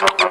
Thank you.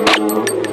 Música